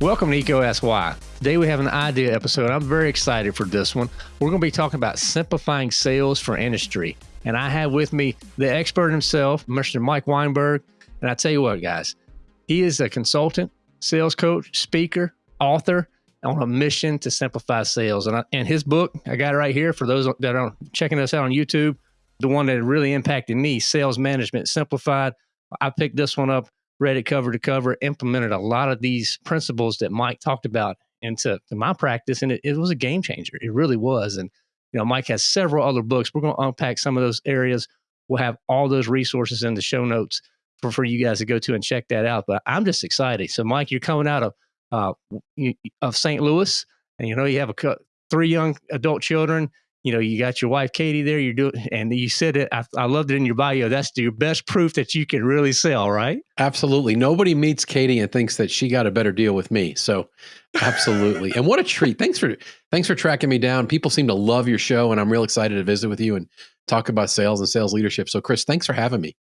Welcome to EECO Ask Why. Today we have an idea episode. I'm very excited for this one. We're going to be talking about simplifying sales for industry. And I have with me the expert himself, Mr. Mike Weinberg. And I tell you what, guys, he is a consultant, sales coach, speaker, author on a mission to simplify sales. And, I, and his book, I got it right here for those that are checking us out on YouTube, the one that really impacted me, Sales Management Simplified. I picked this one up read it cover to cover, implemented a lot of these principles that Mike talked about into my practice, and it, it was a game changer. It really was. And you know, Mike has several other books. We're going to unpack some of those areas. We'll have all those resources in the show notes for, for you guys to go to and check that out. But I'm just excited. So, Mike, you're coming out of uh, of St. Louis, and you know you have a three young adult children you know, you got your wife Katie there. You're doing, and you said it. I, I, loved it in your bio. That's your best proof that you can really sell, right? Absolutely. Nobody meets Katie and thinks that she got a better deal with me. So, absolutely. and what a treat! Thanks for thanks for tracking me down. People seem to love your show, and I'm real excited to visit with you and talk about sales and sales leadership. So, Chris, thanks for having me.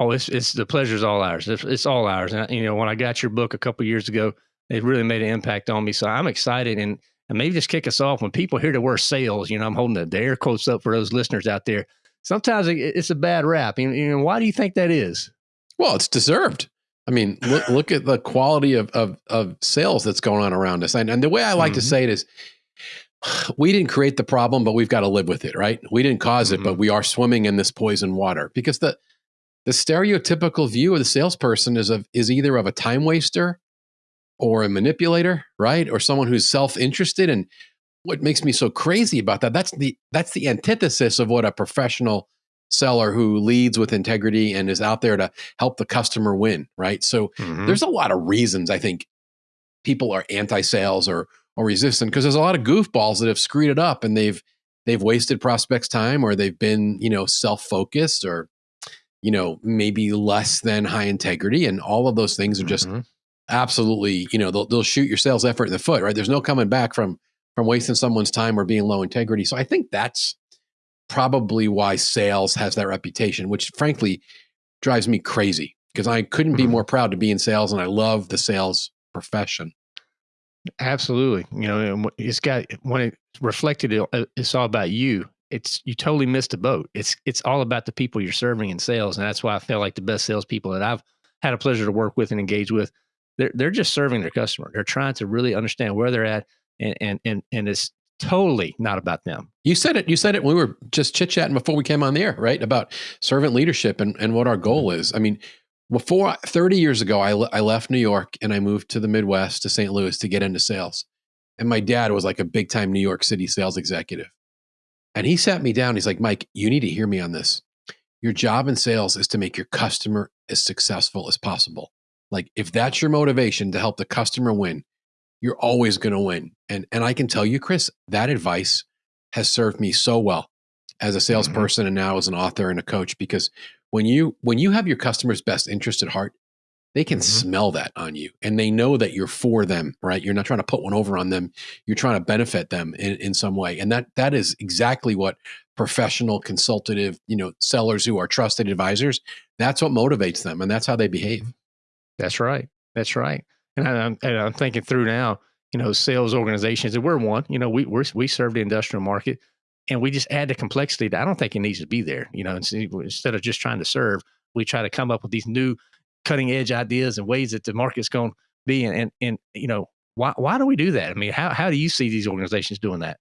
Oh, it's it's the pleasure's all ours. It's, it's all ours. And you know, when I got your book a couple years ago, it really made an impact on me. So I'm excited and and maybe just kick us off when people hear the word sales. You know, I'm holding the, air quotes up for those listeners out there. Sometimes it's a bad rap. You know, why do you think that is? Well, it's deserved. I mean, look look at the quality of of, of sales that's going on around us. And, and the way I like mm-hmm. to say it is, we didn't create the problem, but we've got to live with it, right? We didn't because mm-hmm. it, but mm-hmm. we are swimming in this poison water because the the stereotypical view of the salesperson is of is either of a time waster or a manipulator, right? Or someone who's self-interested. And what makes me so crazy about that, that's the that's the antithesis of what a professional seller who leads with integrity and is out there to help the customer win, right? So mm-hmm. there's a lot of reasons I think people are anti-sales or or resistant because there's a lot of goofballs that have screwed it up and they've they've wasted prospects time or they've been, you know, self-focused or you know, maybe less than high integrity and all of those things are just mm-hmm absolutely, you know, they'll, they'll shoot your sales effort in the foot, right? There's no coming back from from wasting someone's time or being low integrity. So I think that's probably why sales has that reputation, which frankly drives me crazy because I couldn't be mm-hmm. more proud to be in sales and I love the sales profession. Absolutely. You know, it's got when it reflected, uh, it's all about you. It's you totally missed the boat. It's it's all about the people you're serving in sales, and that's why I feel like the best salespeople that I've had a pleasure to work with and engage with they're they're just serving their customer. They're trying to really understand where they're at, and and and and it's totally not about them. You said it. You said it. We were just chit chatting before we came on the air, right? About servant leadership and and what our goal is. I mean, before 30 years ago, I I left New York and I moved to the Midwest to St. Louis to get into sales. And my dad was like a big time New York City sales executive. And he sat me down. He's like, Mike, you need to hear me on this. Your job in sales is to make your customer as successful as possible. Like if that's your motivation to help the customer win, you're always going to win. And and I can tell you, Chris, that advice has served me so well as a mm-hmm. salesperson mm-hmm. and now as an author and a coach because when you when you have your customer's best interest at heart, they can mm-hmm. smell that on you and they know that you're for them, right? You're not trying to put one over on them. You're trying to benefit them in, in some way. And that that is exactly what professional consultative, you know, sellers who are trusted advisors, that's what motivates them and that's how they behave. That's right. That's right. And, I, am and I'm thinking through now, you know, sales organizations, and we're one, you know, we we we serve the industrial market and we just add the complexity that I don't think it needs to be there. You know, instead of just trying to serve, we try to come up with these new cutting edge ideas and ways that the market's going to be. And, and, and, you know, why, why do we do that? I mean, how, how do you see these organizations doing that?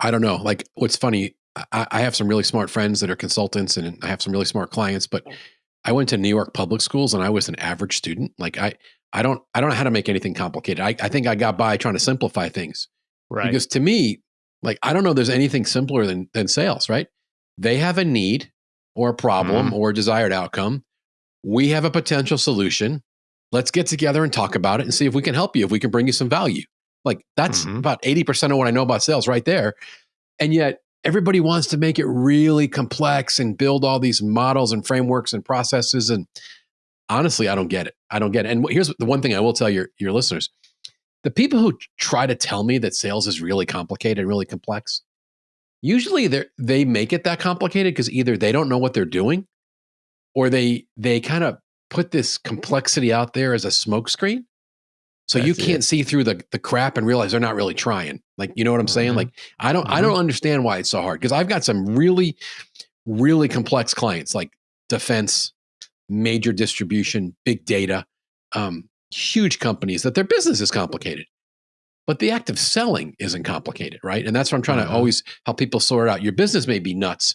I don't know. Like what's funny, I, I have some really smart friends that are consultants and I have some really smart clients, but oh. I went to New York public schools and I was an average student. Like I, I don't, I don't know how to make anything complicated. I, I think I got by trying to simplify things. Right. Because to me, like I don't know, there's anything simpler than than sales. Right? They have a need or a problem mm. or a desired outcome. We have a potential solution. Let's get together and talk about it and see if we can help you. If we can bring you some value. Like that's mm-hmm. about eighty percent of what I know about sales right there. And yet everybody wants to make it really complex and build all these models and frameworks and processes. And honestly, I don't get it. I don't get it. And here's the one thing I will tell your, your listeners the people who try to tell me that sales is really complicated and really complex, usually they they make it that complicated because either they don't know what they're doing or they they kind of put this complexity out there as a smokescreen. So That's you can't it. see through the the crap and realize they're not really trying. Like you know what I'm saying? Mhm. Like I don't I Mhm. don't understand why it's so hard because I've got some really really complex clients like defense, major distribution, big data, um, huge companies that their business is complicated. But the act of selling isn't complicated, right? And that's what I'm trying Mhm. to always help people sort out. Your business may be nuts,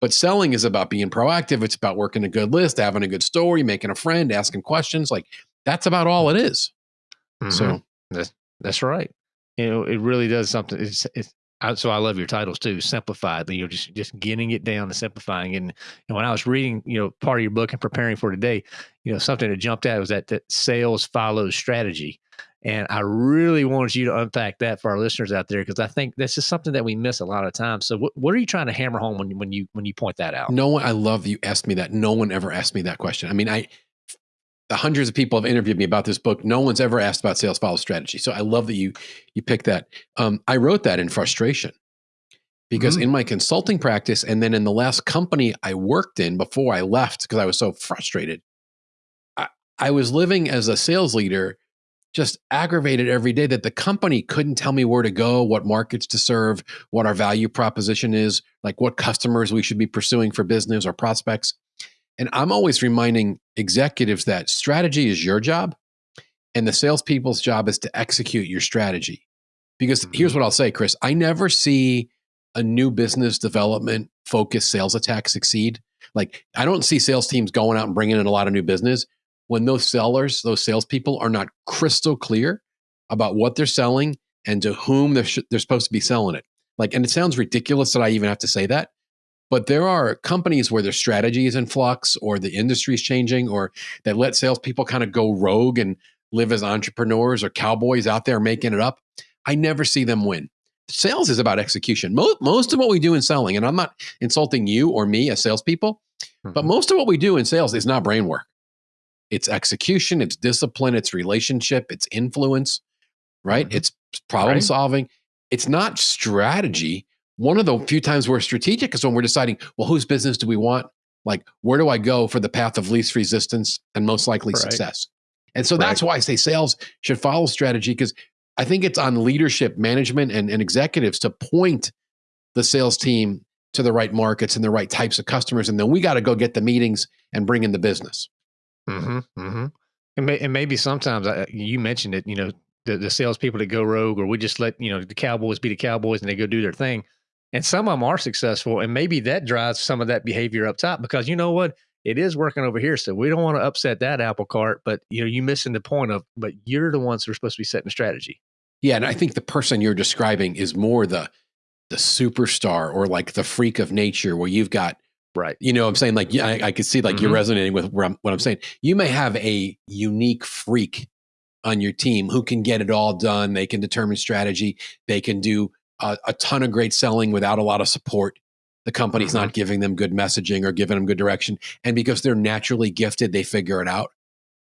but selling is about being proactive. It's about working a good list, having a good story, making a friend, asking questions. Like that's about all it is. Mhm. So That's that's right. You know, it really does something. It's, it's I, so I love your titles too. Simplified. You're just just getting it down and simplifying. And, and when I was reading, you know, part of your book and preparing for today, you know, something that jumped out was that that sales follows strategy. And I really wanted you to unpack that for our listeners out there because I think that's just something that we miss a lot of times. So, what, what are you trying to hammer home when when you when you point that out? no one, I love you asked me that. No one ever asked me that question. I mean, I, the hundreds of people have interviewed me about this book. No one's ever asked about sales follow strategy. So I love that you, you picked that. Um, I wrote that in frustration because Mm. in my consulting practice and then in the last company I worked in before I left, because I was so frustrated, I, I was living as a sales leader, just aggravated every day that the company couldn't tell me where to go, what markets to serve, what our value proposition is, like what customers we should be pursuing for business or prospects. And I'm always reminding executives that strategy is your job and the salespeople's job is to execute your strategy. Because here's mm-hmm. what I'll say, Chris I never see a new business development focused sales attack succeed. Like, I don't see sales teams going out and bringing in a lot of new business when those sellers, those salespeople are not crystal clear about what they're selling and to whom they're, they're supposed to be selling it. Like, and it sounds ridiculous that I even have to say that, but there are companies where their strategy is in flux or the industry is changing or that let salespeople kind of go rogue and live as entrepreneurs or cowboys out there making it up. I never see them win. Sales is about execution. Most, most of what we do in selling, and I'm not insulting you or me as salespeople, but Mhm. most of what we do in sales is not brain work. It's execution, it's discipline, it's relationship, it's influence, right? Mhm. It's problem Right. solving. It's not strategy. One of the few times we're strategic is when we're deciding, well, whose business do we want? Like, where do I go for the path of least resistance and most likely Right. success? And so that's why I say sales should follow strategy because I think it's on leadership, management, and, and executives to point the sales team to the right markets and the right types of customers. And then we got to go get the meetings and bring in the business. Mm-hmm. Mm-hmm. And, may, and maybe sometimes I, you mentioned it. You know, the the salespeople that go rogue, or we just let you know the Cowboys be the Cowboys and they go do their thing. And some of them are successful, and maybe that drives some of that behavior up top because you know what, it is working over here. So we don't want to upset that apple cart. But you know, you're missing the point of, but you're the ones who are supposed to be setting the strategy. Yeah, and I think the person you're describing is more the the superstar or like the freak of nature where you've got Right. you know what I'm saying like yeah, I, I could see like you're Mhm. resonating with I'm, what I'm saying. You may have a unique freak on your team who can get it all done. They can determine strategy. They can do a, a ton of great selling without a lot of support. The company's mm-hmm. not giving them good messaging or giving them good direction, and because they're naturally gifted, they figure it out.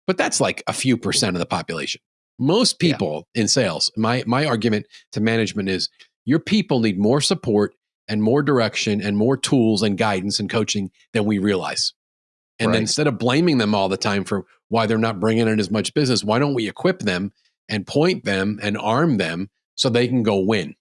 But that's like a few percent of the population. Most Yeah. people in sales, my my argument to management is your people need more support and more direction and more tools and guidance and coaching than we realize. And Right. instead of blaming them all the time for why they're not bringing in as much business, why don't we equip them and point them and arm them so they can go win?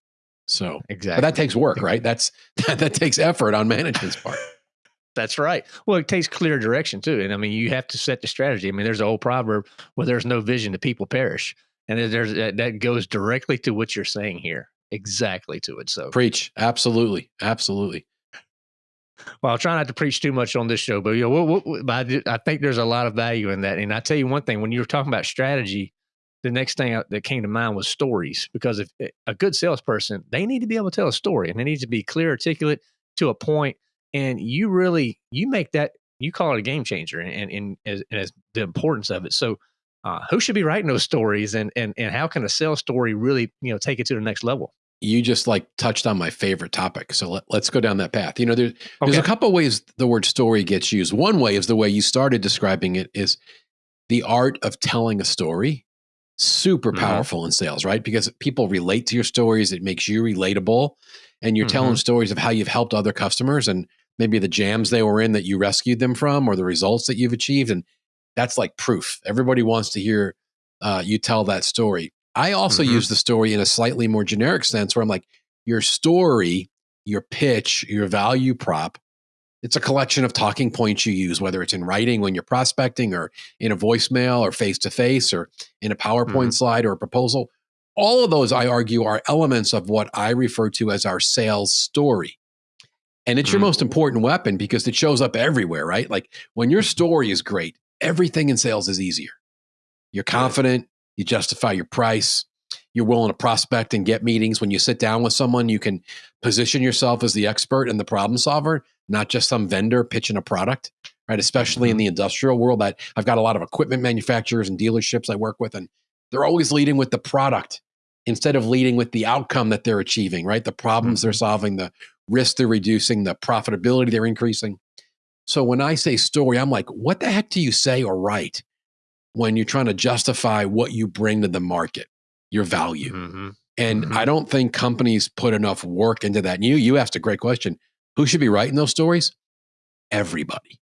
So, Exactly. but that takes work, right? That's that, that takes effort on management's part. That's right. Well, it takes clear direction too. And I mean, you have to set the strategy. I mean, there's an old proverb where there's no vision, the people perish. And there's that that goes directly to what you're saying here. Exactly to it. So, Preach, absolutely, absolutely. well, I'll try not to preach too much on this show, but you know, but I, I think there's a lot of value in that. And I tell you one thing: when you were talking about strategy, the next thing that came to mind was stories. Because if eh, a good salesperson, they need to be able to tell a story, and they need to be clear, articulate, to a. And you really you make that you call it a game changer, and and, and as, and as the importance of it. So. Uh, who should be writing those stories, and and and how can a sales story really, you know, take it to the next level? You just like touched on my favorite topic. So let, let's go down that path. You know, there, there's a Okay. couple ways the word story gets used. One way is the way you started describing it is the art of telling a story. Super Mhm. powerful in sales, right? Because people relate to your stories. It makes you relatable. And you're telling Mhm. stories of how you've helped other customers. And maybe the jams they were in that you rescued them from or the results that you've achieved. And that's like proof. Everybody wants to hear uh, you tell that story. I also mm-hmm. use the story in a slightly more generic sense where I'm like, your story, your pitch, your value prop, it's a collection of talking points you use, whether it's in writing when you're prospecting or in a voicemail or face to face or in a PowerPoint mm-hmm. slide or a proposal. All of those, I argue, are elements of what I refer to as our sales story. And it's mm-hmm. your most important weapon because it shows up everywhere, right? Like when your story is great, everything in sales is easier. You're confident, you justify your price, you're willing to prospect and get meetings. When you sit down with someone, you can position yourself as the expert and the problem solver, not just some vendor pitching a product, right? Especially in mm-hmm. the industrial world. That I've got a lot of equipment manufacturers and dealerships I work with, and they're always leading with the product instead of leading with the outcome that they're achieving, right? The problems mm-hmm. they're solving, the risk they're reducing, the profitability they're increasing. So when I say story, I'm like, what the heck do you say or write when you're trying to justify what you bring to the market, your value? Mm-hmm. And mm-hmm. I don't think companies put enough work into that. And you, you asked a great question. Who should be writing those stories? Everybody.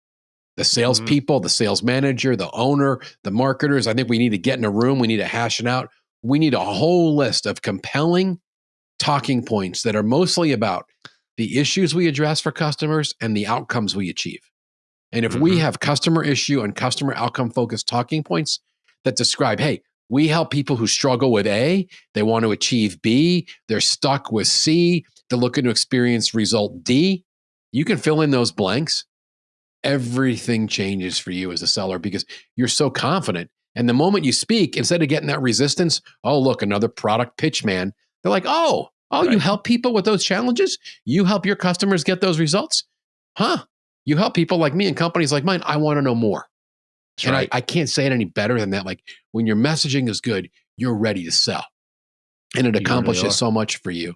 The mm-hmm. salespeople, mm-hmm. the sales manager, the owner, the marketers. I think we need to get in a room. We need to hash it out. We need a whole list of compelling talking points that are mostly about the issues we address for customers and the outcomes we achieve. And if mm-hmm. we have customer issue and customer outcome focused talking points that describe, hey, we help people who struggle with A, they want to achieve B, they're stuck with C, they're looking to experience result D. You can fill in those blanks. Everything changes for you as a seller because you're so confident. And the moment you speak, instead of getting that resistance, oh, look, another product pitch man, they're like, oh, Oh, right. you help people with those challenges? You help your customers get those results? Huh? You help people like me and companies like mine. I want to know more. That's and right. I, I can't say it any better than that. Like when your messaging is good, you're ready to sell. And it accomplishes really so much for you.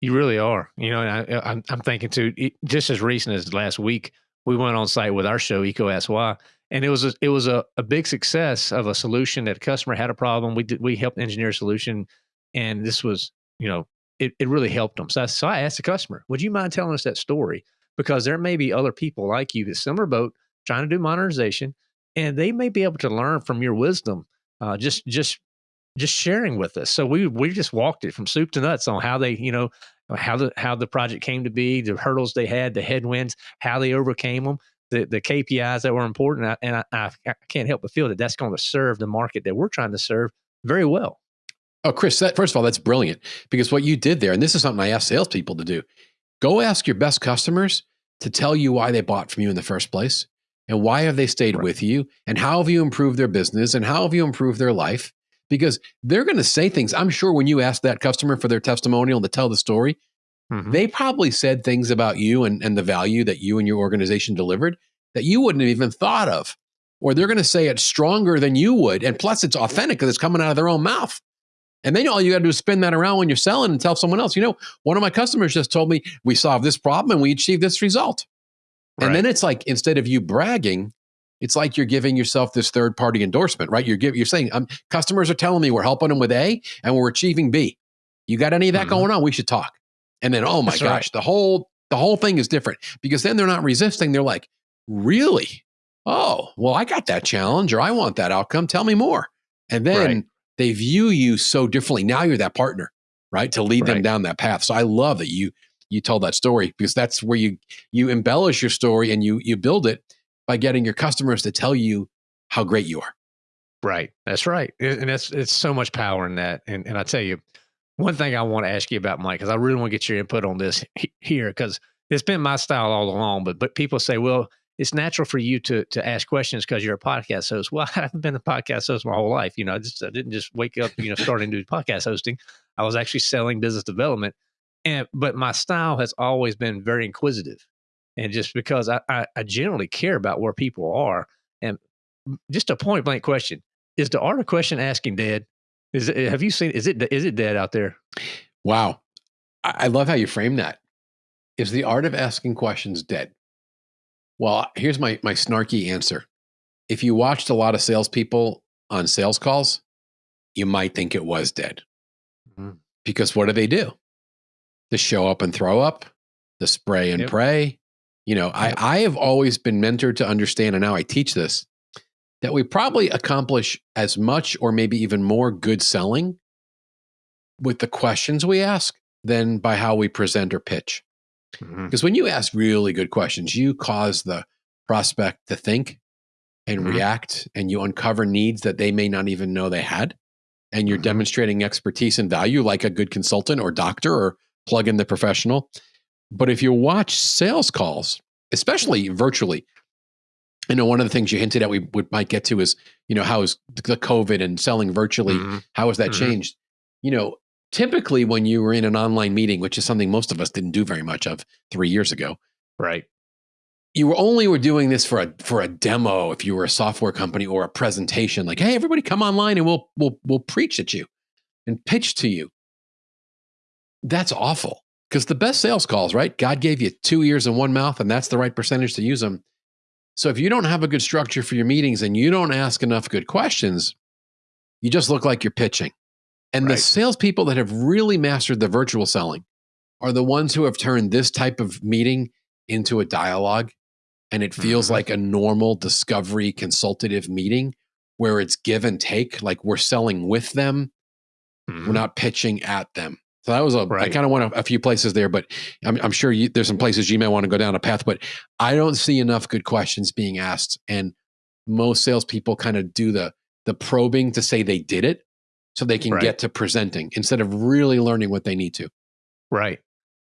You really are. You know, I, am I'm thinking too, just as recent as last week, we went on site with our show, EECO Ask Why, and it was a, it was a, a big success of a solution that a customer had a problem. We did, we helped engineer a solution and this was, you know, it, it really helped them. So I, so I asked the customer, would you mind telling us that story? Because there may be other people like you, that similar boat, trying to do modernization, and they may be able to learn from your wisdom. Uh, just just just sharing with us. So we we just walked it from soup to nuts on how they, you know, how the how the project came to be, the hurdles they had, the headwinds, how they overcame them, the the KPIs that were important. And I, I, I can't help but feel that that's going to serve the market that we're trying to serve very well. Oh, Chris, that, first of all, that's brilliant because what you did there, and this is something I ask salespeople to do go ask your best customers to tell you why they bought from you in the first place and why have they stayed right. with you and how have you improved their business and how have you improved their life because they're going to say things i'm sure when you ask that customer for their testimonial to tell the story mm-hmm. they probably said things about you and, and the value that you and your organization delivered that you wouldn't have even thought of or they're going to say it stronger than you would and plus it's authentic because it's coming out of their own mouth and then all you got to do is spin that around when you're selling and tell someone else, you know, one of my customers just told me we solved this problem and we achieved this result. Right. And then it's like instead of you bragging, it's like you're giving yourself this third party endorsement, right? You're giving, you're saying, um, customers are telling me we're helping them with A and we're achieving B. You got any of that mm-hmm. going on? We should talk. And then, oh my That's gosh, right. the whole the whole thing is different because then they're not resisting. They're like, really? Oh, well, I got that challenge or I want that outcome. Tell me more. And then right they view you so differently. Now you're that partner, right? To lead right. them down that path. So I love that you you told that story because that's where you you embellish your story and you you build it by getting your customers to tell you how great you are. Right. That's right. And that's it's so much power in that. And and I tell you, one thing I want to ask you about, Mike, because I really want to get your input on this here, because it's been my style all along. But but people say, well, it's natural for you to to ask questions because you're a podcast host. Well, I haven't been a podcast host my whole life. You know, I just I didn't just wake up, you know, starting to do podcast hosting. I was actually selling business development. And but my style has always been very inquisitive. And just because I, I, I generally care about where people are. And just a point blank question. Is the art of question asking dead? Is it, have you seen is it is it dead out there? Wow. I, I love how you frame that. Is the art of asking questions dead? Well, here's my my snarky answer. If you watched a lot of salespeople on sales calls, you might think it was dead. Mm-hmm. Because what do they do? They show up and throw up. the spray and Yep. pray. You know, I, I have always been mentored to understand, and now I teach this, that we probably accomplish as much or maybe even more good selling with the questions we ask than by how we present or pitch. Because when you ask really good questions, you cause the prospect to think and Mhm. react, and you uncover needs that they may not even know they had. And you're Mhm. demonstrating expertise and value like a good consultant or doctor or plug in the professional. But if you watch sales calls, especially virtually, I know one of the things you hinted at we would, might get to is, you know, how is the COVID and selling virtually, Mhm. how has that Mhm. changed? You know, typically when you were in an online meeting, which is something most of us didn't do very much of three years ago, Right. you were only were doing this for a for a demo if you were a software company or a presentation like hey everybody come online and we'll we'll we'll preach at you and pitch to you that's awful because the best sales calls right god gave you two ears and one mouth and that's the right percentage to use them so if you don't have a good structure for your meetings and you don't ask enough good questions you just look like you're pitching and the Right. salespeople that have really mastered the virtual selling are the ones who have turned this type of meeting into a dialogue and it feels Mhm. like a normal discovery consultative meeting where it's give and take like we're selling with them Mhm. we're not pitching at them so that was a i Right. kind of went a, a few places there but i'm, I'm sure you, there's some places you may want to go down a path but i don't see enough good questions being asked and most salespeople kind of do the the probing to say they did it so they can Right. get to presenting instead of really learning what they need to Right.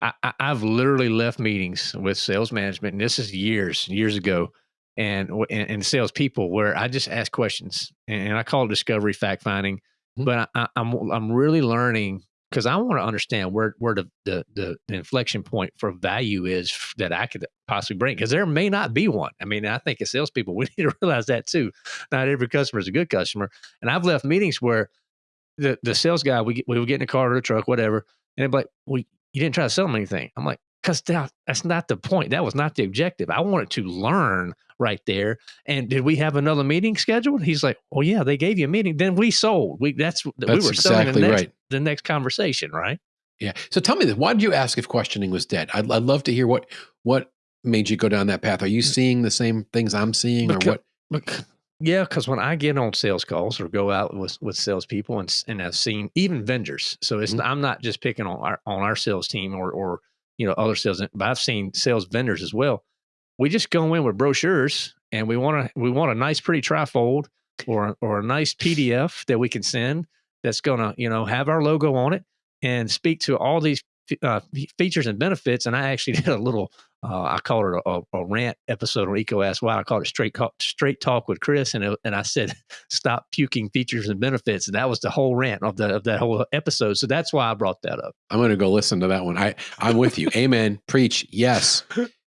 I, I, I've literally left meetings with sales management, and this is years, years ago, and and, and salespeople where I just ask questions, and, I call it discovery fact finding. Mhm. But I, I, I'm I'm really learning because I want to understand where where the, the the inflection point for value is that I could possibly bring because there may not be one. I mean, I think as salespeople we need to realize that too. Not every customer is a good customer, and I've left meetings where the the sales guy we we would get in car or the truck, whatever, and they'd be like, "Well, you didn't try to sell them anything." I'm like, "Cause that, that's not the point. That was not the objective. I wanted to learn right there." And did we have another meeting scheduled? He's like, "Oh yeah, they gave you a meeting. Then we sold. We that's, we That's were selling exactly the next, right. the next conversation, right?" Yeah. So tell me this: Why did you ask if questioning was dead? I'd, I'd love to hear what what made you go down that path. Are you seeing the same things I'm seeing, or what? Bec- Yeah, because when I get on sales calls or go out with with salespeople and and I've seen even vendors, so it's Mhm. I'm not just picking on our on our sales team or or you know other sales, but I've seen sales vendors as well. We just go in with brochures and we want to we want a nice pretty trifold or or a nice PDF that we can send that's going to you know have our logo on it and speak to all these uh, features and benefits. And I actually did a little uh, I called it a, a, rant episode on EECO Ask Why. I called it straight Call, straight talk with Chris, and it, and I said stop puking features and benefits, and that was the whole rant of the of that whole episode. So that's why I brought that up. I'm going to go listen to that one. I I'm with you. Amen. Preach. Yes.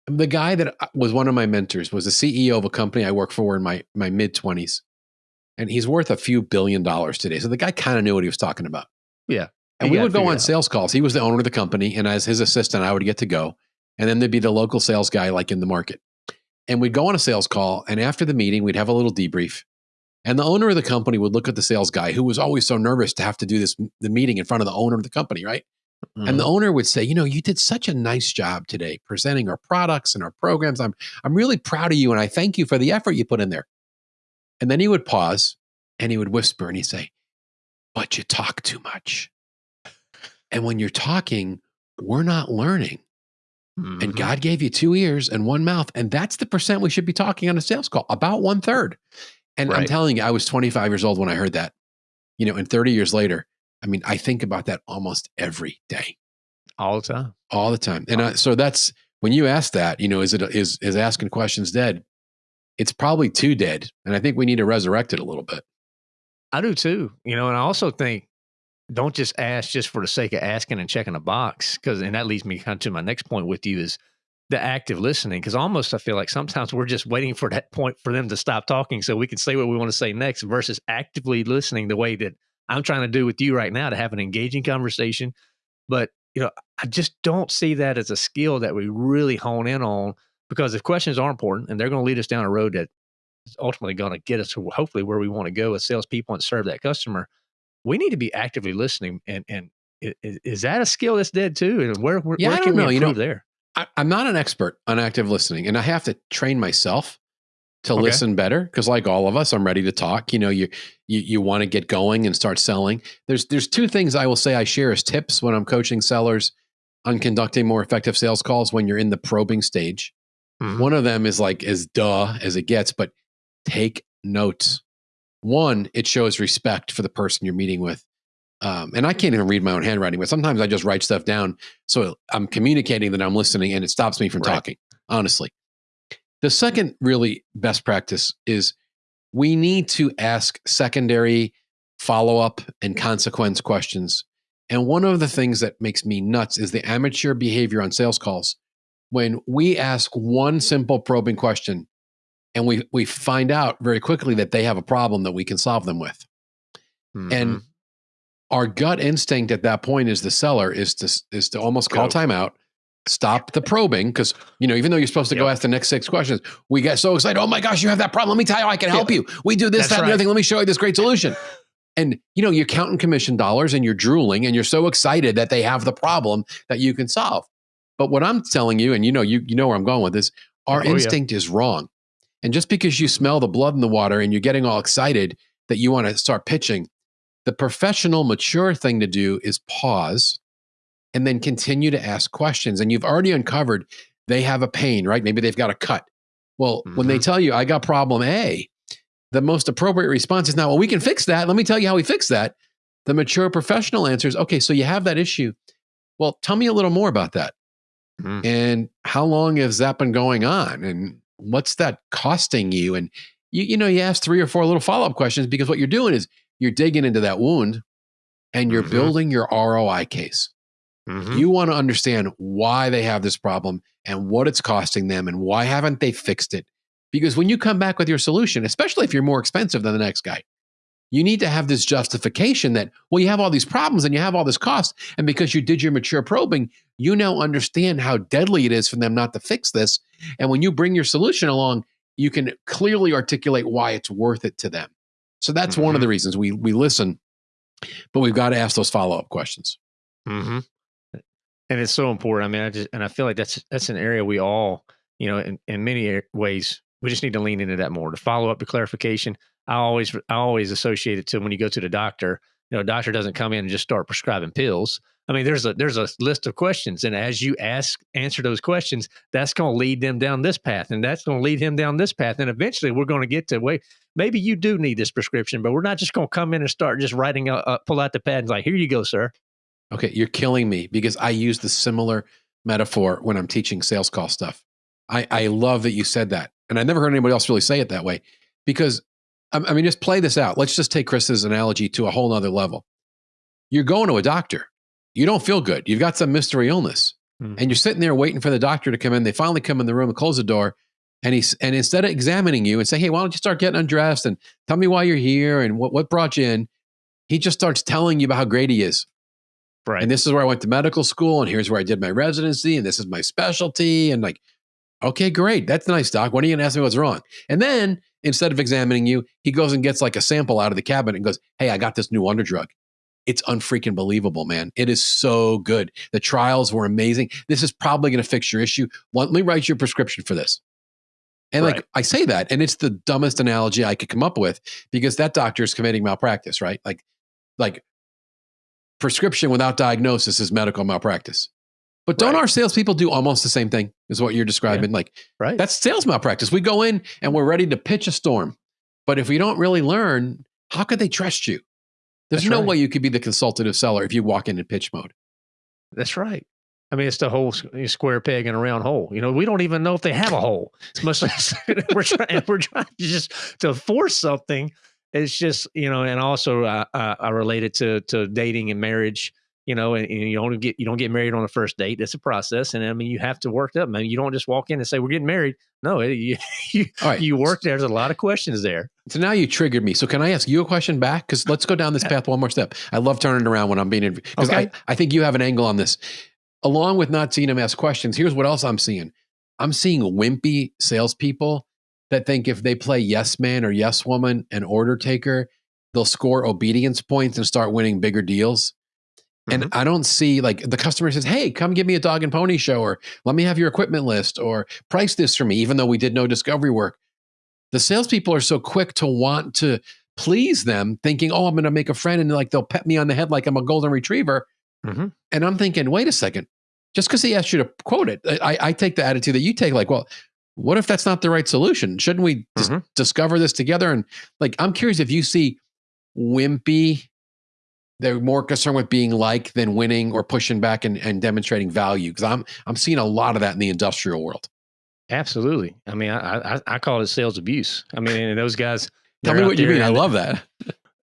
The guy that uh, was one of my mentors was the CEO of a company I worked for in my my mid 20s, and he's worth a few billion dollars today. So the guy kind of knew what he was talking about. Yeah. And we would go on sales calls. He was the owner of the company, and as his assistant, I would get to go. And then there'd be the local sales guy, like in the market. And we'd go on a sales call, and after the meeting, we'd have a little debrief. And the owner of the company would look at the sales guy, who was always so nervous to have to do this the meeting in front of the owner of the company, right? And the Mm-hmm. owner would say, "You know, you did such a nice job today presenting our products and our programs. I'm I'm really proud of you, and I thank you for the effort you put in there." And then he would pause, and he would whisper, and he'd say, "But you talk too much." And when you're talking, we're not learning. Mhm. And God gave you two ears and one mouth. And that's the percent we should be talking on a sales call, about one third. And I'm telling you, I was 25 years old when I heard that. You know, and 30 years later, I mean, I think about that almost every day, all the time. all the time. And I, so that's when you ask that, you know, is it is is asking questions dead? It's probably too dead. And I think we need to resurrect it a little bit. I do too. You know, and I also think don't just ask just for the sake of asking and checking a box. Cause and that leads me kind of to my next point with you is the active listening. Cause almost I feel like sometimes we're just waiting for that point for them to stop talking so we can say what we want to say next versus actively listening the way that I'm trying to do with you right now to have an engaging conversation. But you know, I just don't see that as a skill that we really hone in on because if questions are important and they're going to lead us down a road that is ultimately going to get us to hopefully where we want to go as salespeople and serve that customer, we need to be actively listening. And and is that a skill that's dead too? And where where, Yeah, where I can don't we know. You know, improve there? I, am not an expert on active listening, and I have to train myself to Okay. listen better because, like all of us, I'm ready to talk. You know, you you you want to get going and start selling. There's there's two things I will say I share as tips when I'm coaching sellers on conducting more effective sales calls when you're in the probing stage. Mhm. One of them is like as duh as it gets, but take notes. One, it shows respect for the person you're meeting with. Um, and I can't even read my own handwriting, but sometimes I just write stuff down. So I'm communicating that I'm listening and it stops me from Right. talking, honestly. The second really best practice is we need to ask secondary follow up and consequence questions. And one of the things that makes me nuts is the amateur behavior on sales calls. When we ask one simple probing question and we, we find out very quickly that they have a problem that we can solve them with. Mhm. And our gut instinct at that point is the seller is to is to almost call Go. timeout, stop the probing because you know even though you're supposed to go ask the next six questions, we get so excited. Oh my gosh, you have that problem. Let me tell you, I can help you. We do this, That's that, and the right. other thing. Let me show you this great solution. And you know you're counting commission dollars and you're drooling and you're so excited that they have the problem that you can solve. But what I'm telling you, and you know you you know where I'm going with this, our Oh, yeah. instinct is wrong. And just because you smell the blood in the water and you're getting all excited that you want to start pitching, the professional, mature thing to do is pause and then continue to ask questions. And you've already uncovered they have a pain, right? Maybe they've got a cut. Well, when they Mhm. tell you, I got problem A, the most appropriate response is now, well, we can fix that. Let me tell you how we fix that. The mature professional answer is, okay, so you have that issue. Well, tell me a little more about that. Mhm. And how long has that been going on? And what's that costing you? And you, you know, you ask three or four little follow up questions because what you're doing is you're digging into that wound and you're Mhm. building your ROI case. Mhm. You want to understand why they have this problem and what it's costing them and why haven't they fixed it? Because when you come back with your solution, especially if you're more expensive than the next guy, you need to have this justification that, well, you have all these problems and you have all this cost. And because you did your mature probing, you now understand how deadly it is for them not to fix this. And when you bring your solution along, you can clearly articulate why it's worth it to them. So that's one of the reasons we we listen, but we've got to ask those follow-up questions. hmm And it's so important. I mean, I just and I feel like that's that's an area we all, you know, in, in many ways, we just need to lean into that more. To follow up, to clarification. I always I always associate it to when you go to the doctor. You know, a doctor doesn't come in and just start prescribing pills. I mean, there's a there's a list of questions, and as you ask answer those questions, that's going to lead them down this path, and that's going to lead him down this path, and eventually we're going to get to wait. Maybe you do need this prescription, but we're not just going to come in and start just writing, a, uh, pull out the pad and like, here you go, sir. Okay, you're killing me because I use the similar metaphor when I'm teaching sales call stuff. I, I love that you said that. And I never heard anybody else really say it that way because, I I mean, just play this out. Let's just take Chris's analogy to a whole nother level. You're going to a doctor. You don't feel good. You've got some mystery illness Mhm. and you're sitting there waiting for the doctor to come in. They finally come in the room and close the door. And he's and instead of examining you and say, "Hey, why don't you start getting undressed and tell me why you're here and what what brought you in," he just starts telling you about how great he is. Right. And this is where I went to medical school, and here's where I did my residency, and this is my specialty. And like, okay, great, that's nice, doc. When are you gonna ask me what's wrong? And then instead of examining you, he goes and gets like a sample out of the cabinet and goes, "Hey, I got this new wonder drug." It's unfreaking believable, man. It is so good. The trials were amazing. This is probably going to fix your issue. Let me write you a prescription for this. And like I say that, and it's the dumbest analogy I could come up with because that doctor is committing malpractice, right? Like, like prescription without diagnosis is medical malpractice. But don't Right. our salespeople do almost the same thing? Is what you're describing? Like right. that's sales malpractice. We go in and we're ready to pitch a storm, but if we don't really learn, how could they trust you? There's That's no right. way you could be the consultative seller if you walk in in pitch mode. That's right. I mean, it's the whole square peg in a round hole. You know, we don't even know if they have a hole. It's much less we're trying. We're trying to just to force something. It's just you know, and also uh, uh, I relate it to to dating and marriage. You know, and, and you don't get you don't get married on the first date. It's a process, and I mean, you have to work up. Man, you don't just walk in and say we're getting married. No, it, you you, All right. you work. There's a lot of questions there. So now you triggered me. So can I ask you a question back? Because let's go down this path one more step. I love turning around when I'm being because Okay. I, I think you have an angle on this. Along with not seeing them ask questions, here's what else I'm seeing. I'm seeing wimpy salespeople that think if they play yes man or yes woman and order taker, they'll score obedience points and start winning bigger deals. And Mhm. I don't see like the customer says, Hey, come give me a dog and pony show, or let me have your equipment list, or price this for me, even though we did no discovery work. The salespeople are so quick to want to please them, thinking, Oh, I'm going to make a friend and like they'll pet me on the head like I'm a golden retriever. Mhm. And I'm thinking, wait a second, just because he asked you to quote it, I, I take the attitude that you take, like, well, what if that's not the right solution? Shouldn't we dis- Mhm. discover this together? And like, I'm curious if you see wimpy, they're more concerned with being like than winning or pushing back and, and demonstrating value. Because I'm I'm seeing a lot of that in the industrial world. Absolutely. I mean, I, I I call it sales abuse. I mean, those guys. Tell me what you mean. I love that.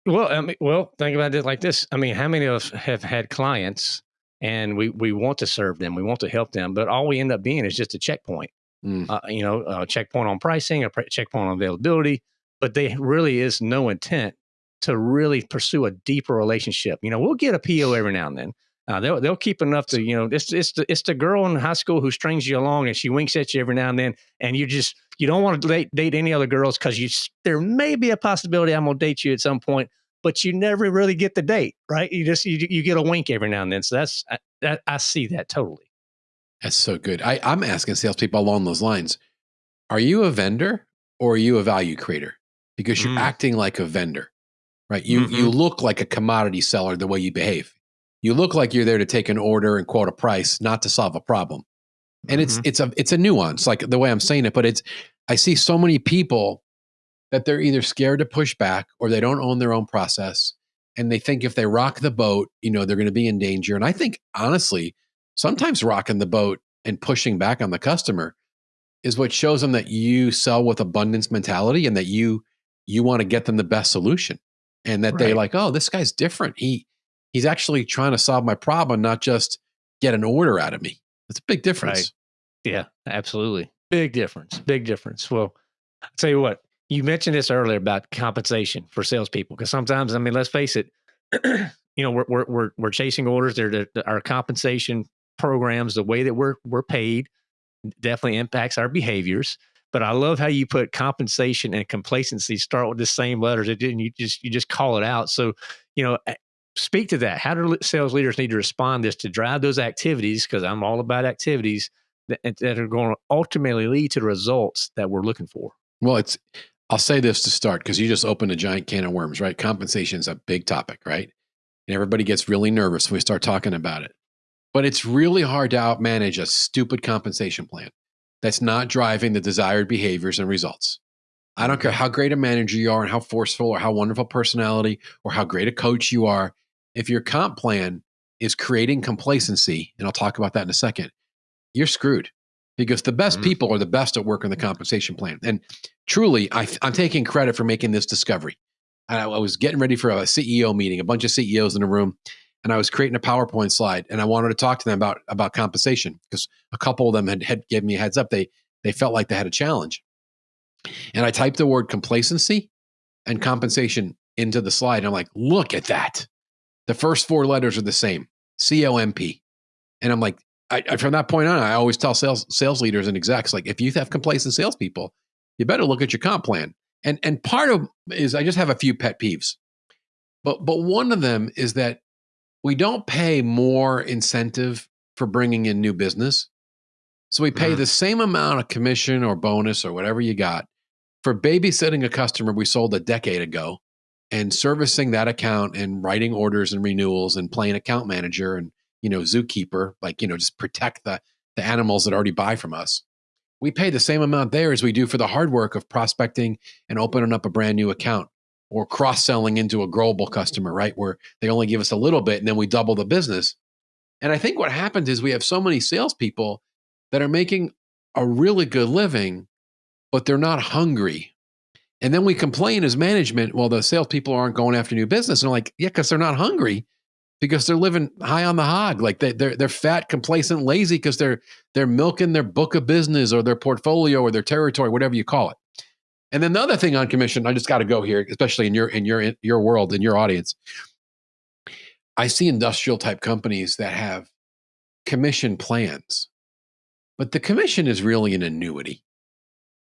Well, I mean, well, think about it like this. I mean, how many of us have had clients and we we want to serve them, we want to help them, but all we end up being is just a checkpoint. Mm. Uh, you know, a checkpoint on pricing, a checkpoint on availability, but there really is no intent to really pursue a deeper relationship. You know, we'll get a PO every now and then. Uh, they'll they'll keep enough to you know it's it's the it's the girl in high school who strings you along and she winks at you every now and then and you just you don't want to date, date any other girls because you there may be a possibility I'm gonna date you at some point but you never really get the date right you just you, you get a wink every now and then so that's I, that, I see that totally That's so good. I, I'm asking salespeople along those lines: Are you a vendor or are you a value creator? Because you're Mm. acting like a vendor, right? You you look like a commodity seller the way you behave. You look like you're there to take an order and quote a price, not to solve a problem. And it's Mhm. it's a it's a nuance, like the way I'm saying it. But it's I see so many people that they're either scared to push back or they don't own their own process, and they think if they rock the boat, you know, they're going to be in danger. And I think honestly, sometimes rocking the boat and pushing back on the customer is what shows them that you sell with abundance mentality and that you you want to get them the best solution and that they Right. like oh this guy's different he he's actually trying to solve my problem not just get an order out of me that's a big difference Yeah, absolutely. Big difference. Big difference. Well, I'll tell you what, you mentioned this earlier about compensation for salespeople. Because sometimes, I mean, let's face it, you know, we're we're we're, we're chasing orders. Our compensation programs, the way that we're we're paid, definitely impacts our behaviors. But I love how you put compensation and complacency start with the same letters. It didn't. You just you just call it out. So, you know, speak to that. How do sales leaders need to respond this to drive those activities? Because I'm all about activities that, that are going to ultimately lead to the results that we're looking for. well it's i'll say this to start because you just opened a giant can of worms right compensation is a big topic right and everybody gets really nervous when we start talking about it but it's really hard to outmanage a stupid compensation plan that's not driving the desired behaviors and results I don't care how great a manager you are and how forceful or how wonderful personality or how great a coach you are. If your comp plan is creating complacency, and I'll talk about that in a second, you're screwed because the best Mhm. people are the best at work working the compensation plan. And truly, I, I'm taking credit for making this discovery. I, I was getting ready for a CEO meeting, a bunch of CEOs in a room, and I was creating a PowerPoint slide, and I wanted to talk to them about about compensation because a couple of them had, had given me a heads up. They they felt like they had a challenge. And I typed the word complacency and compensation into the slide. And I'm like, look at that. The first four letters are the same C O M P. And I'm like, I, I- from that point on, I always tell sales sales leaders and execs, like, if you have complacent salespeople, you better look at your comp plan. And and part of is I just have a few pet peeves. But but one of them is that we don't pay more incentive for bringing in new business. So we pay Mhm. the same amount of commission or bonus or whatever you got for babysitting a customer we sold a decade ago and servicing that account and writing orders and renewals and playing account manager and you know zookeeper like you know just protect the the animals that already buy from us we pay the same amount there as we do for the hard work of prospecting and opening up a brand new account or cross-selling into a growable customer right where they only give us a little bit and then we double the business and i think what happens is we have so many salespeople that are making a really good living but they're not hungry. And then we complain as management, well, the salespeople aren't going after new business. And I'm like, yeah, because they're not hungry, because they're living high on the hog. Like they, they're they're fat, complacent, lazy, because they're they're milking their book of business or their portfolio or their territory, whatever you call it. And then the other thing on commission, I just got to go here, especially in your in your in your world, in your audience. I see industrial type companies that have commission plans, but the commission is really an annuity.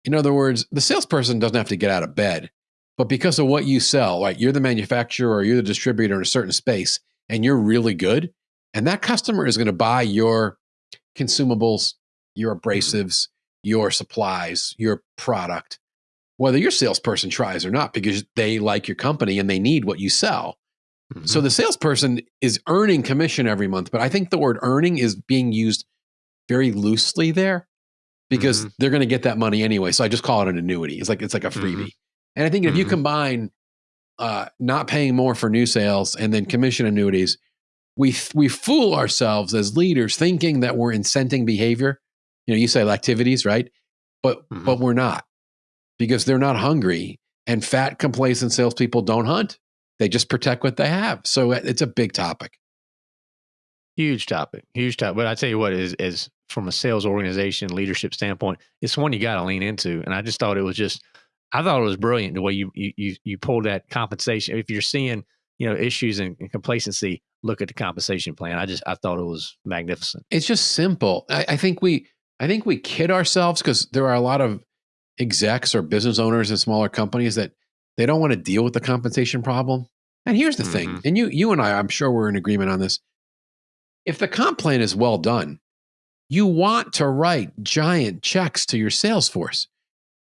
In other words, the salesperson doesn't have to get out of bed, but because of what you sell, right? You're the manufacturer or you're the distributor in a certain space, and you're really good, and that customer is going to buy your consumables, your abrasives, your supplies, your product, whether your salesperson tries or not, because they like your company and they need what you sell. So Mhm. the salesperson is earning commission every month, but I think the word earning is being used very loosely there because Mhm. they're going to get that money anyway. So I just call it an annuity. It's like it's like a freebie. Mhm. And I think if you Mhm. combine uh, not paying more for new sales and then commission annuities, we we fool ourselves as leaders thinking that we're incenting behavior. You know, you say activities, right? But but we're not because they're not hungry. And fat, complacent salespeople don't hunt; they just protect what they have. So uh, it's a big topic. huge topic, huge topic. But I tell you what is is from a sales organization leadership standpoint, it's one you got to lean into. And I just thought it was just, I thought it was brilliant the way you you you, you pulled that compensation. If you're seeing you know issues and, and complacency, look at the compensation plan. I just I thought it was magnificent. It's just simple. I, I think we I think we kid ourselves because there are a lot of execs or business owners in smaller companies that they don't want to deal with the compensation problem. And here's the thing, Mhm. and you you and I, I'm sure we're in agreement on this. If the comp plan is well done, you want to write giant checks to your sales force.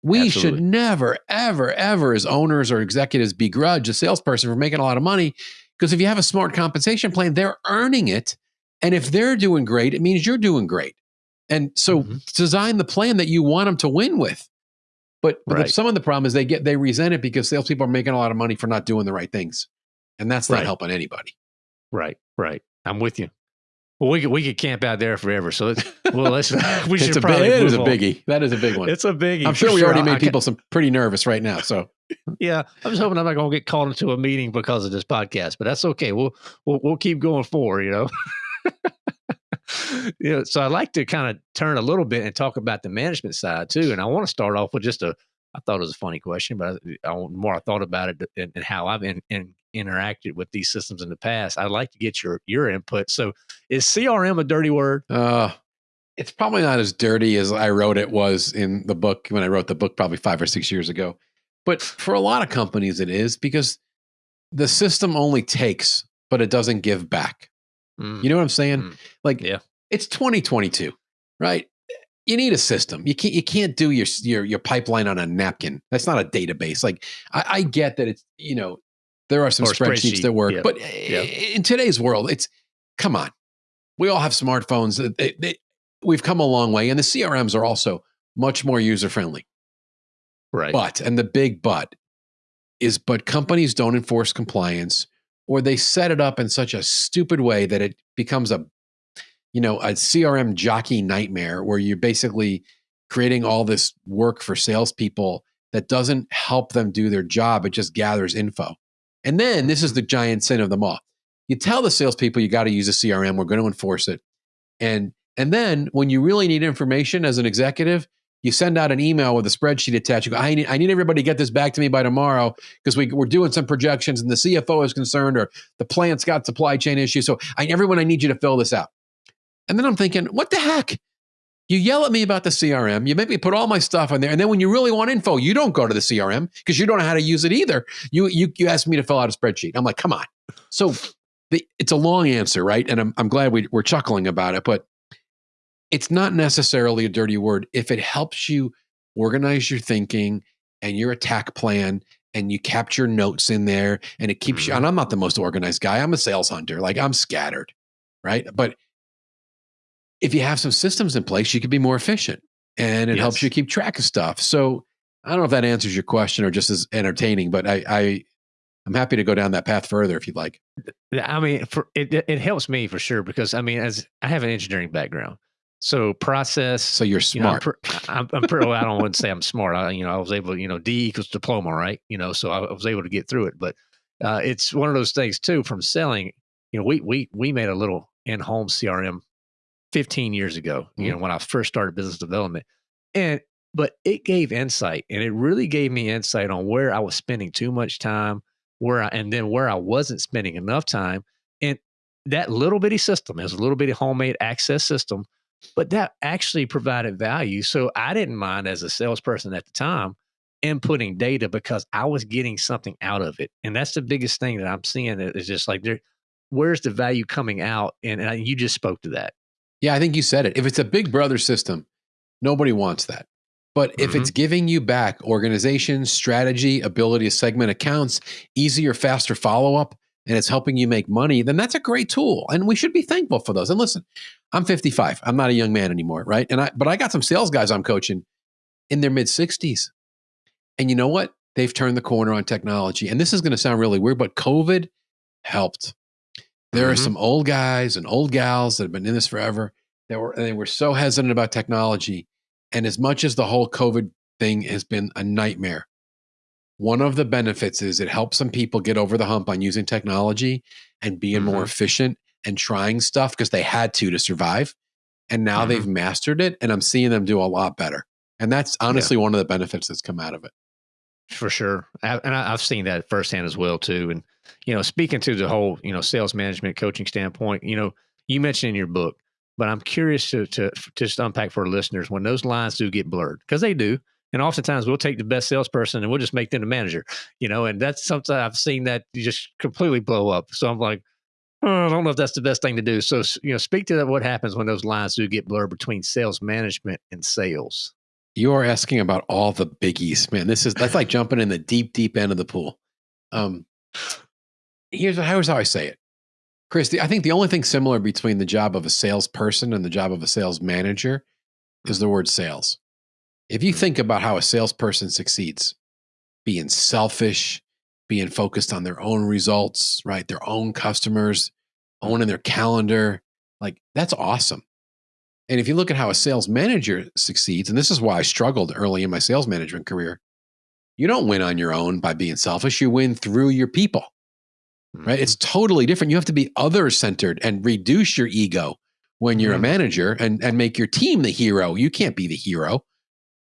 We should never, ever, ever, as owners or executives, begrudge a salesperson for making a lot of money. Because if you have a smart compensation plan, they're earning it. And if they're doing great, it means you're doing great. And so Mhm. design the plan that you want them to win with. But, but the- Right. some of the problem is they get they resent it because salespeople are making a lot of money for not doing the right things. And that's not Right. helping anybody. Right, right. I'm with you. Well, we could we could camp out there forever. So let's, well, let's we should a, big, probably it is a biggie. That is a big one. It's a biggie. I'm sure we already made I people some pretty nervous right now. So Yeah, I'm just hoping I'm not going to get called into a meeting because of this podcast, but that's okay. We'll we'll, we'll keep going forward. You know. You know, so I'd like to kind of turn a little bit and talk about the management side too. And I want to start off with just a. I thought it was a funny question, but I, I, the more I thought about it and, and how I've in, in, interacted with these systems in the past, I'd like to get your your input. So, is CRM a dirty word? uh, it's probably not as dirty as I wrote it was in the book when I wrote the book probably five or six years ago. But for a lot of companies, it is because the system only takes, but it doesn't give back. Mm, You know what I'm saying? Mm. Like, Yeah. It's 2022, right? You need a system. You can't you can't do your your your pipeline on a napkin. That's not a database. Like I, I get that it's you know there are some spreadsheets spreadsheet, that work, yeah, but yeah. in today's world, it's come on. We all have smartphones. They- they- we've come a long way, and the CRMs are also much more user friendly. right. But, and the big but is, but companies don't enforce compliance or they set it up in such a stupid way that it becomes a, you know, a CRM jockey nightmare where you're basically creating all this work for salespeople that doesn't help them do their job. It just gathers info. And then this is mm-hmm. the giant sin of them all. You tell the salespeople you got to use a CRM, we're going to enforce it. And and then when you really need information as an executive, you send out an email with a spreadsheet attached. You go, I need, I need everybody to get this back to me by tomorrow because we, we're doing some projections and the CFO is concerned or the plant's got supply chain issues. So I, everyone, I need you to fill this out. And then I'm thinking, what the heck? You yell at me about the CRM. You make me put all my stuff on there. And then when you really want info, you don't go to the CRM because you don't know how to use it either. You, you, you ask me to fill out a spreadsheet. I'm like, come on. So the, it's a long answer, right? And I'm, I'm glad we, we're chuckling about it, but it's not necessarily a dirty word if it helps you organize your thinking and your attack plan and you capture notes in there and it keeps you Mhm. and i'm not the most organized guy i'm a sales hunter like i'm scattered right but if you have some systems in place you can be more efficient and it helps you keep track of stuff so i don't know if that answers your question or just is entertaining but i i i'm happy to go down that path further if you'd like I mean, for it, it helps me for sure because I mean, as I have an engineering background, so process. so you're you know, I'm, smart I'm, I'm pretty. Well, I don't want to say I'm smart. I, you know, I was able. You know, D equals diploma, right? You know, so I, I was able to get through it. But uh, it's one of those things too. From selling, you know, we we we made a little in-home CRM 15 years ago. You know, mm-hmm. when I first started business development, and but it gave insight, and it really gave me insight on where I was spending too much time, where I, and then where I wasn't spending enough time, and that little bitty system is a little bitty homemade access system but that actually provided value. So I didn't mind as a salesperson at the time inputting data because I was getting something out of it. And that's the biggest thing that I'm seeing is just like there where's the value coming out? And, and you just spoke to that. Yeah, I think you said it. If it's a big brother system, nobody wants that. But if mm-hmm. it's giving you back organization, strategy, ability to segment accounts, easier, faster follow up, and it's helping you make money, then that's a great tool. And we should be thankful for those. And listen, I'm 55. I'm not a young man anymore, right? And I but I got some sales guys I'm coaching in their mid 60s. And you know what? They've turned the corner on technology. And this is going to sound really weird, but COVID helped. There mm-hmm. are some old guys and old gals that have been in this forever that were they were so hesitant about technology. And as much as the whole COVID thing has been a nightmare, one of the benefits is it helps some people get over the hump on using technology and being mm-hmm. more efficient and trying stuff because they had to to survive. And now mm-hmm. they've mastered it. And I'm seeing them do a lot better. And that's honestly yeah. one of the benefits that's come out of it. For sure. And I, have seen that firsthand as well, too. And, you know, speaking to the whole, you know, sales management coaching standpoint, you know, you mentioned in your book, but I'm curious to, to, to just unpack for listeners when those lines do get blurred, because they do. And oftentimes we'll take the best salesperson and we'll just make them the manager, you know, and that's something I've seen that just completely blow up. So I'm like, oh, I don't know if that's the best thing to do. So, you know, speak to that, what happens when those lines do get blurred between sales management and sales. You are asking about all the biggies, man. This is that's like jumping in the deep, deep end of the pool. Um, here's here's how I say it, Chris. I think the only thing similar between the job of a salesperson and the job of a sales manager is the word sales. If you mm-hmm. think about how a salesperson succeeds, being selfish, being focused on their own results, right? Their own customers, owning their calendar, like that's awesome. And if you look at how a sales manager succeeds, and this is why I struggled early in my sales management career, you don't win on your own by being selfish. You win through your people, right? Mm-hmm. It's totally different. You have to be other centered and reduce your ego when you're mm-hmm. a manager and, and make your team the hero. You can't be the hero.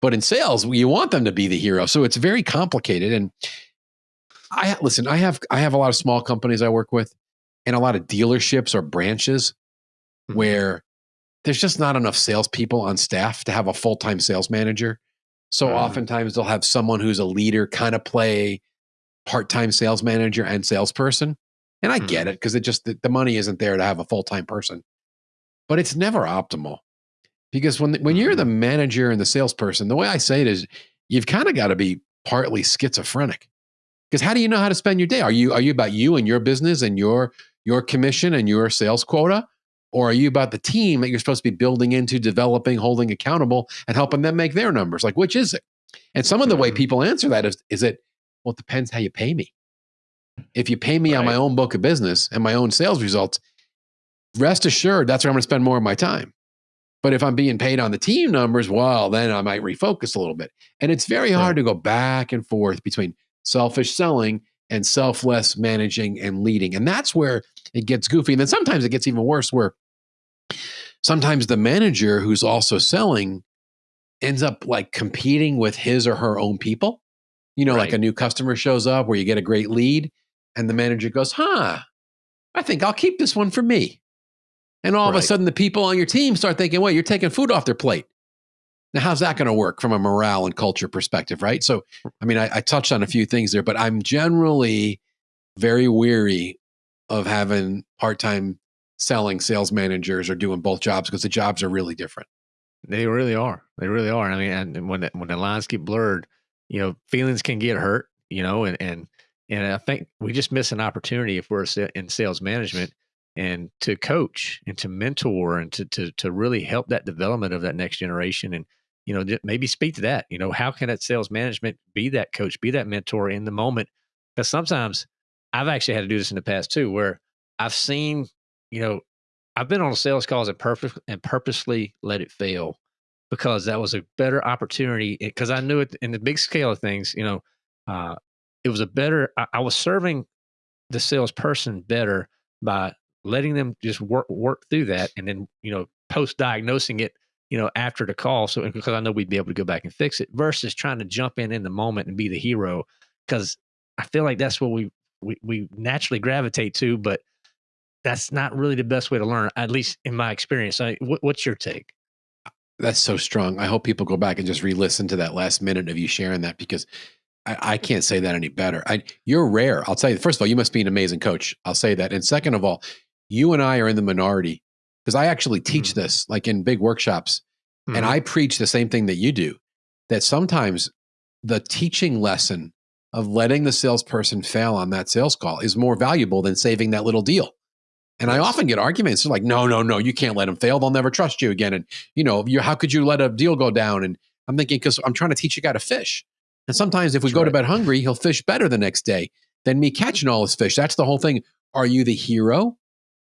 But in sales, you want them to be the hero. So it's very complicated. And I listen, I have I have a lot of small companies I work with and a lot of dealerships or branches mm-hmm. where there's just not enough salespeople on staff to have a full-time sales manager. So mm-hmm. oftentimes they'll have someone who's a leader kind of play part-time sales manager and salesperson. And I get it because it just the, the money isn't there to have a full-time person. But it's never optimal because when when you're the mm-hmm. manager and the salesperson, the way I say it is, you've kind of got to be partly schizophrenic. Because how do you know how to spend your day? Are you are you about you and your business and your your commission and your sales quota, or are you about the team that you're supposed to be building into, developing, holding accountable, and helping them make their numbers? Like which is it? And some of the way mm-hmm. people answer that is is it well, it depends how you pay me. If you pay me right. on my own book of business and my own sales results, rest assured that's where I'm going to spend more of my time. But if I'm being paid on the team numbers, well, then I might refocus a little bit. And it's very hard to go back and forth between selfish selling and selfless managing and leading. And that's where it gets goofy. And then sometimes it gets even worse where sometimes the manager who's also selling ends up like competing with his or her own people. You know, right. like a new customer shows up where you get a great lead and the manager goes, huh, I think I'll keep this one for me. And all right. of a sudden, the people on your team start thinking, well, you're taking food off their plate. Now, how's that going to work from a morale and culture perspective, right? So, I mean, I, I, touched on a few things there, but I'm generally very weary of having part time selling sales managers or doing both jobs because the jobs are really different. They really are. They really are. I mean, and when when the lines get blurred, you know, feelings can get hurt. You know, and and and I think we just miss an opportunity if we're in sales management and to coach and to mentor and to, to, to really help that development of that next generation and you know maybe speak to that you know how can that sales management be that coach be that mentor in the moment because sometimes i've actually had to do this in the past too where i've seen you know i've been on a sales calls and perfect and purposely let it fail because that was a better opportunity because i knew it in the big scale of things you know uh, it was a better I, I was serving the salesperson better by letting them just work work through that and then you know post diagnosing it you know after the call so because i know we'd be able to go back and fix it versus trying to jump in in the moment and be the hero because i feel like that's what we, we we naturally gravitate to but that's not really the best way to learn at least in my experience. I, what, what's your take that's so strong i hope people go back and just re-listen to that last minute of you sharing that because I, I can't say that any better. I, you're rare. I'll tell you. First of all, you must be an amazing coach. I'll say that. And second of all, you and I are in the minority because I actually teach mm-hmm. this like in big workshops, mm-hmm. and I preach the same thing that you do. That sometimes the teaching lesson of letting the salesperson fail on that sales call is more valuable than saving that little deal. And I often get arguments like, no, no, no, you can't let them fail. They'll never trust you again. And you know, you how could you let a deal go down? And I'm thinking because I'm trying to teach a guy to fish. And sometimes if we That's go right. to bed hungry, he'll fish better the next day than me catching all his fish. That's the whole thing. Are you the hero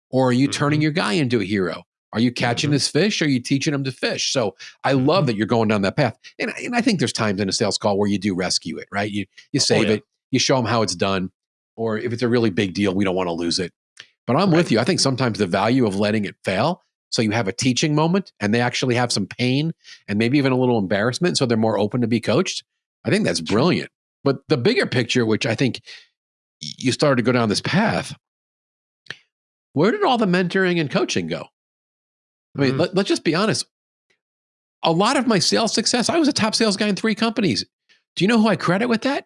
or are you mm-hmm. turning your guy into a hero? Are you catching mm-hmm. his fish or are you teaching him to fish? So I love mm-hmm. that you're going down that path. And, and I think there's times in a sales call where you do rescue it, right? You, you oh, save oh, yeah. it, you show them how it's done. Or if it's a really big deal, we don't want to lose it. But I'm right. with you. I think sometimes the value of letting it fail so you have a teaching moment and they actually have some pain and maybe even a little embarrassment. So they're more open to be coached. I think that's brilliant. But the bigger picture, which I think you started to go down this path, where did all the mentoring and coaching go? I mean, mm. let, let's just be honest. A lot of my sales success, I was a top sales guy in three companies. Do you know who I credit with that?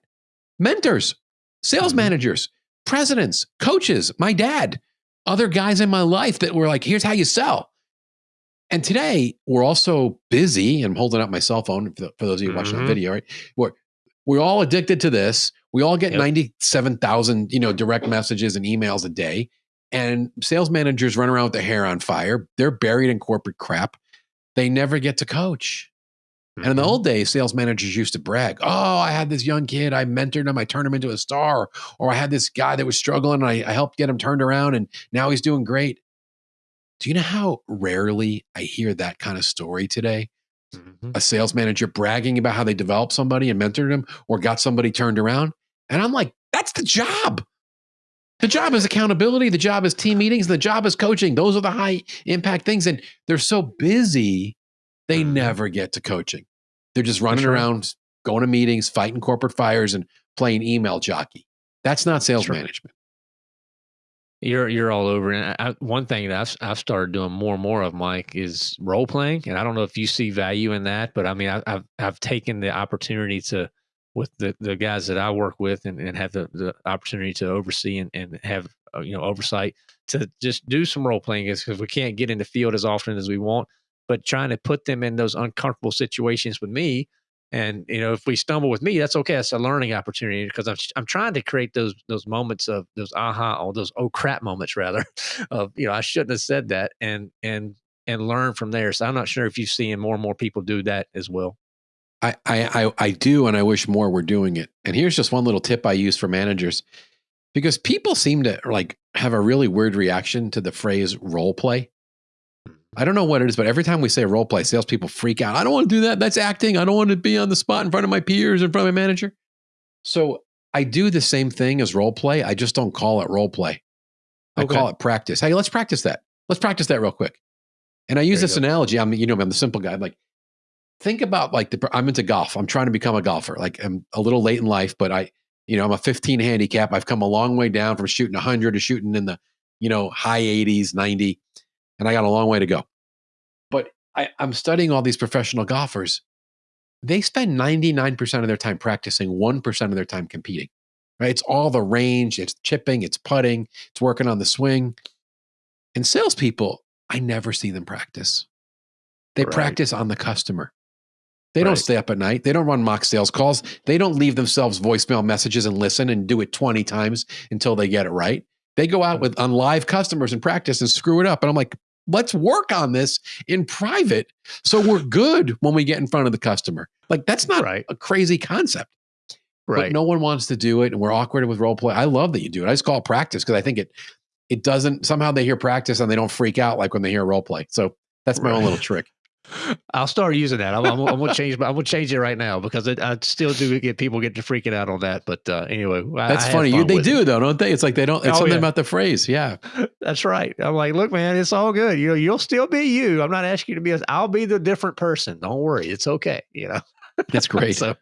Mentors, sales mm. managers, presidents, coaches, my dad, other guys in my life that were like, here's how you sell. And today we're also busy. I'm holding up my cell phone for, for those of you watching mm-hmm. the video, right? We're we're all addicted to this. We all get yep. 97,000, you know, direct messages and emails a day. And sales managers run around with their hair on fire. They're buried in corporate crap. They never get to coach. And in the mm-hmm. old days, sales managers used to brag, Oh, I had this young kid. I mentored him. I turned him into a star. Or I had this guy that was struggling and I, I helped get him turned around and now he's doing great. Do you know how rarely I hear that kind of story today? Mm-hmm. A sales manager bragging about how they developed somebody and mentored them or got somebody turned around. And I'm like, that's the job. The job is accountability. The job is team meetings. The job is coaching. Those are the high impact things. And they're so busy, they never get to coaching. They're just running sure. around, going to meetings, fighting corporate fires, and playing email jockey. That's not sales sure. management. You're you're all over. And I, one thing that I've, I've started doing more and more of, Mike, is role playing. And I don't know if you see value in that, but I mean, I, have I've taken the opportunity to with the, the guys that I work with and, and have the, the opportunity to oversee and, and have uh, you know oversight to just do some role playing because we can't get in the field as often as we want. But trying to put them in those uncomfortable situations with me and you know, if we stumble with me, that's okay. That's a learning opportunity because I'm I'm trying to create those those moments of those aha or those oh crap moments rather of you know I shouldn't have said that and and and learn from there. So I'm not sure if you're seeing more and more people do that as well. I, I I do, and I wish more were doing it. And here's just one little tip I use for managers, because people seem to like have a really weird reaction to the phrase role play. I don't know what it is, but every time we say role play, salespeople freak out. I don't want to do that. That's acting. I don't want to be on the spot in front of my peers, in front of my manager. So I do the same thing as role play. I just don't call it role play. I okay. call it practice. Hey, let's practice that. Let's practice that real quick. And I use this analogy. I'm, you know, I'm the simple guy. I'm like, think about like the, I'm into golf. I'm trying to become a golfer. Like I'm a little late in life, but I, you know, I'm a 15 handicap. I've come a long way down from shooting 100 to shooting in the, you know, high 80s, 90 and I got a long way to go. But I, I'm studying all these professional golfers. They spend 99% of their time practicing, 1% of their time competing. Right? It's all the range, it's chipping, it's putting, it's working on the swing. And salespeople, I never see them practice. They right. practice on the customer. They right. don't stay up at night. They don't run mock sales calls. They don't leave themselves voicemail messages and listen and do it 20 times until they get it right. They go out mm. with on live customers and practice and screw it up. And I'm like, let's work on this in private so we're good when we get in front of the customer. Like that's not right. a crazy concept. Right. But no one wants to do it and we're awkward with role play. I love that you do it. I just call it practice because I think it it doesn't somehow they hear practice and they don't freak out like when they hear role play. So that's my right. own little trick. I'll start using that. I'm, I'm, I'm, gonna change. I'm gonna change it right now because it, I still do get people get to freaking out on that. But uh, anyway, that's I funny. You, they do it. though, don't they? It's like they don't. It's oh, something yeah. about the phrase. Yeah, that's right. I'm like, look, man, it's all good. You know, you'll still be you. I'm not asking you to be. I'll be the different person. Don't worry. It's okay. You know. That's great. so,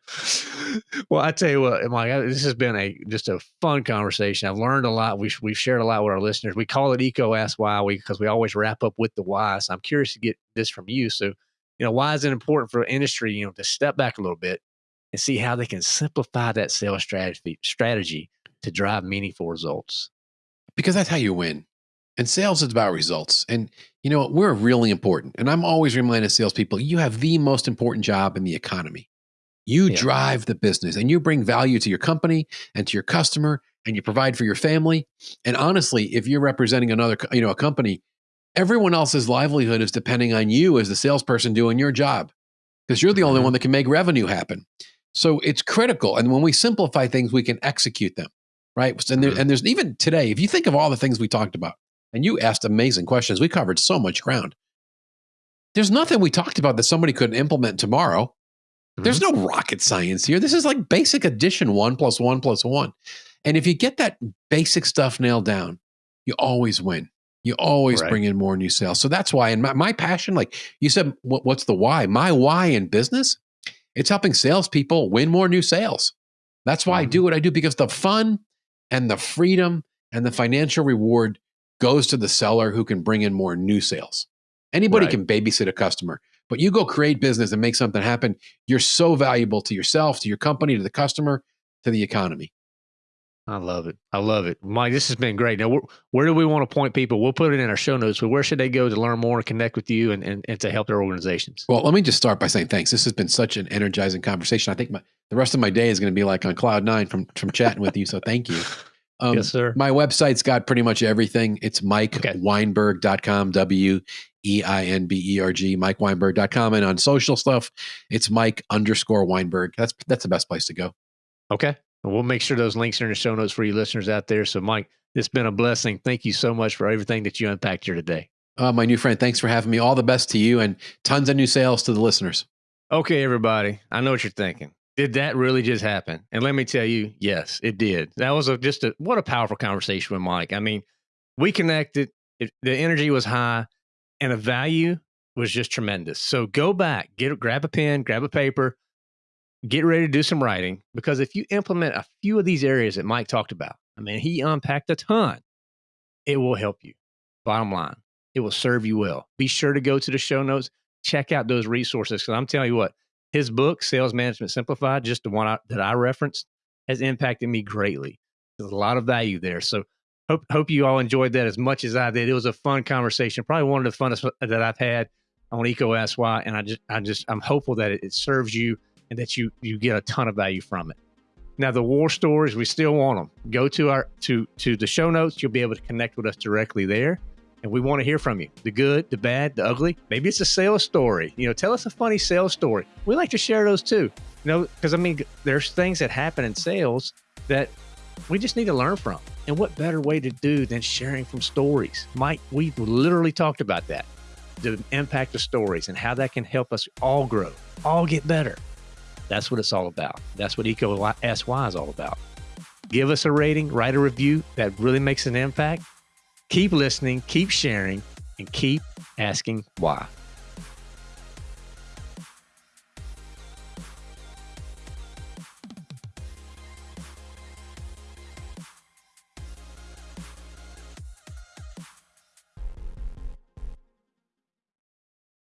well, I tell you what, Mike, this has been a just a fun conversation. I've learned a lot. We've we've shared a lot with our listeners. We call it EECO Ask Why because we always wrap up with the why. So I'm curious to get this from you. So you know, why is it important for industry, you know, to step back a little bit and see how they can simplify that sales strategy strategy to drive meaningful results. Because that's how you win. And sales is about results. And you know, we're really important. And I'm always reminding salespeople, you have the most important job in the economy. You yeah. drive the business and you bring value to your company and to your customer and you provide for your family. And honestly, if you're representing another, you know, a company, everyone else's livelihood is depending on you as the salesperson doing your job because you're the only mm-hmm. one that can make revenue happen. So it's critical. And when we simplify things, we can execute them, right? And, there, mm-hmm. and there's even today, if you think of all the things we talked about, and you asked amazing questions, we covered so much ground. There's nothing we talked about that somebody couldn't implement tomorrow. Mm-hmm. There's no rocket science here. This is like basic addition one plus one plus one. And if you get that basic stuff nailed down, you always win. You always right. bring in more new sales. So that's why, and my, my passion, like you said, what, what's the why? My why in business, it's helping salespeople win more new sales. That's why mm-hmm. I do what I do because the fun and the freedom and the financial reward goes to the seller who can bring in more new sales. Anybody right. can babysit a customer, but you go create business and make something happen. You're so valuable to yourself, to your company, to the customer, to the economy. I love it. I love it. Mike, this has been great. Now, where, where, do we want to point people? We'll put it in our show notes, but where should they go to learn more and connect with you and, and, and to help their organizations? Well, let me just start by saying thanks. This has been such an energizing conversation. I think my, the rest of my day is going to be like on cloud nine from, from chatting with you. So thank you. Um, yes, sir. My website's got pretty much everything. It's mikeweinberg.com, W E I N B E R G, mikeweinberg.com. And on social stuff, it's Mike underscore Weinberg. That's, that's the best place to go. Okay. We'll make sure those links are in the show notes for you listeners out there. So, Mike, it's been a blessing. Thank you so much for everything that you unpacked here today. Uh, my new friend, thanks for having me. All the best to you and tons of new sales to the listeners. Okay, everybody. I know what you're thinking. Did that really just happen? And let me tell you, yes, it did. That was a, just a what a powerful conversation with Mike. I mean, we connected. It, the energy was high, and the value was just tremendous. So go back, get grab a pen, grab a paper, get ready to do some writing because if you implement a few of these areas that Mike talked about, I mean, he unpacked a ton. It will help you. Bottom line, it will serve you well. Be sure to go to the show notes, check out those resources because I'm telling you what, his book, Sales Management Simplified, just the one I, that I referenced, has impacted me greatly. There's a lot of value there. So hope hope you all enjoyed that as much as I did. It was a fun conversation, probably one of the funnest that I've had on EECO Ask Why, and I just I just I'm hopeful that it, it serves you and that you you get a ton of value from it. Now the war stories, we still want them. Go to our to to the show notes. You'll be able to connect with us directly there and we want to hear from you. The good the bad the ugly. Maybe it's a sales story. You know tell us a funny sales story. We like to share those too. You know because i mean there's things that happen in sales that we just need to learn from. And what better way to do than sharing from stories? Mike we literally talked about that the impact of stories and how that can help us all grow all get better. That's what it's all about. That's what EECO Why is all about. Give us a rating write a review. That really makes an impact Keep listening, keep sharing, and keep asking why.